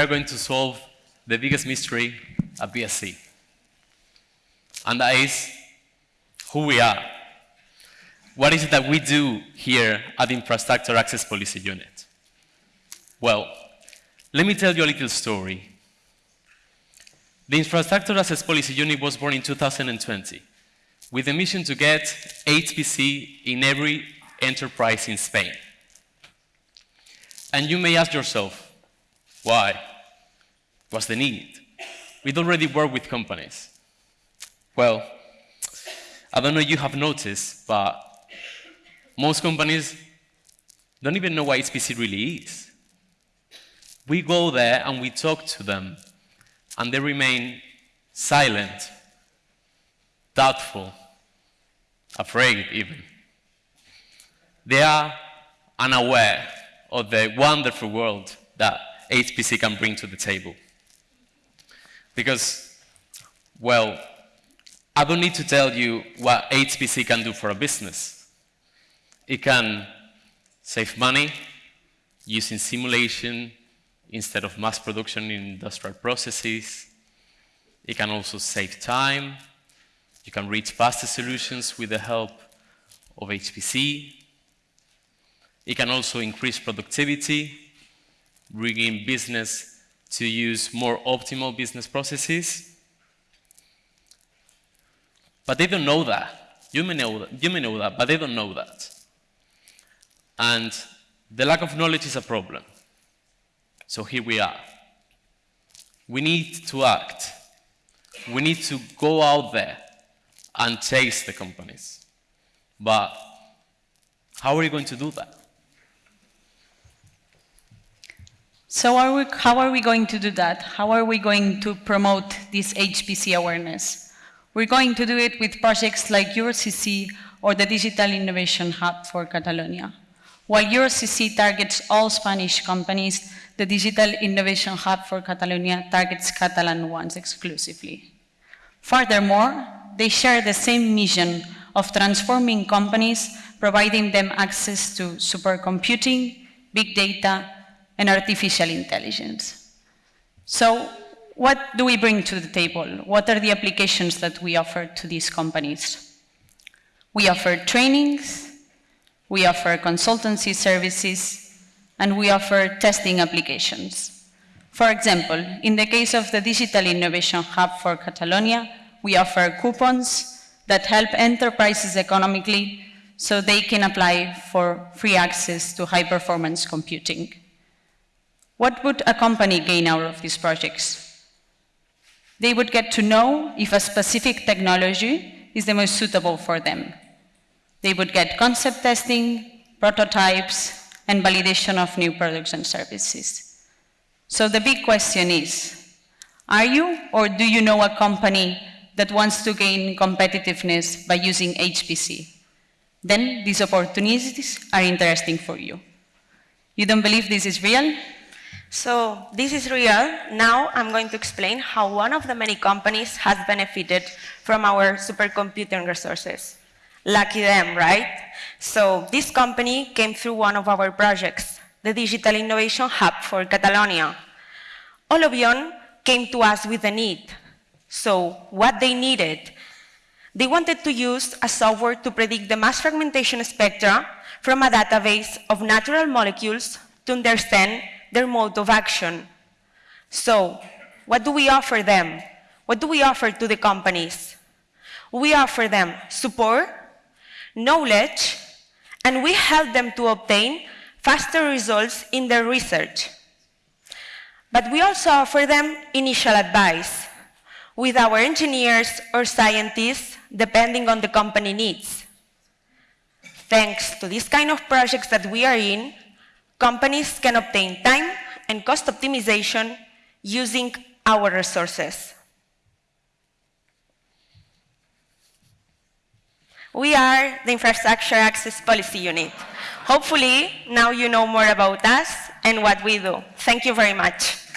are going to solve the biggest mystery at BSC. And that is who we are. What is it that we do here at the Infrastructure Access Policy Unit? Well, let me tell you a little story. The Infrastructure Access Policy Unit was born in 2020 with the mission to get HPC in every enterprise in Spain. And you may ask yourself, why? What's the need? We'd already work with companies. Well, I don't know if you have noticed, but most companies don't even know what HPC really is. We go there and we talk to them, and they remain silent, doubtful, afraid even. They are unaware of the wonderful world that HPC can bring to the table. Because, well, I don't need to tell you what HPC can do for a business. It can save money using simulation instead of mass production in industrial processes. It can also save time. You can reach faster solutions with the help of HPC. It can also increase productivity, bringing business to use more optimal business processes. But they don't know that. You may know that, you may know that but they don't know that. And the lack of knowledge is a problem. So here we are. We need to act. We need to go out there and chase the companies. But how are we going to do that? So are we, how are we going to do that? How are we going to promote this HPC awareness? We're going to do it with projects like EuroCC or the Digital Innovation Hub for Catalonia. While EuroCC targets all Spanish companies, the Digital Innovation Hub for Catalonia targets Catalan ones exclusively. Furthermore, they share the same mission of transforming companies, providing them access to supercomputing, big data, and artificial intelligence. So what do we bring to the table? What are the applications that we offer to these companies? We offer trainings, we offer consultancy services, and we offer testing applications. For example, in the case of the Digital Innovation Hub for Catalonia, we offer coupons that help enterprises economically so they can apply for free access to high-performance computing. What would a company gain out of these projects? They would get to know if a specific technology is the most suitable for them. They would get concept testing, prototypes, and validation of new products and services. So the big question is, are you or do you know a company that wants to gain competitiveness by using HPC? Then these opportunities are interesting for you. You don't believe this is real? So this is real. Now I'm going to explain how one of the many companies has benefited from our supercomputing resources. Lucky them, right? So this company came through one of our projects, the Digital Innovation Hub for Catalonia. Olobion came to us with a need. So what they needed, they wanted to use a software to predict the mass fragmentation spectra from a database of natural molecules to understand their mode of action. So, what do we offer them? What do we offer to the companies? We offer them support, knowledge, and we help them to obtain faster results in their research. But we also offer them initial advice with our engineers or scientists, depending on the company needs. Thanks to this kind of projects that we are in, companies can obtain time and cost optimization using our resources. We are the Infrastructure Access Policy Unit. Hopefully, now you know more about us and what we do. Thank you very much.